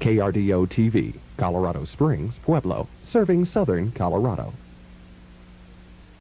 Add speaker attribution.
Speaker 1: KRDO TV, Colorado Springs, Pueblo, serving southern Colorado.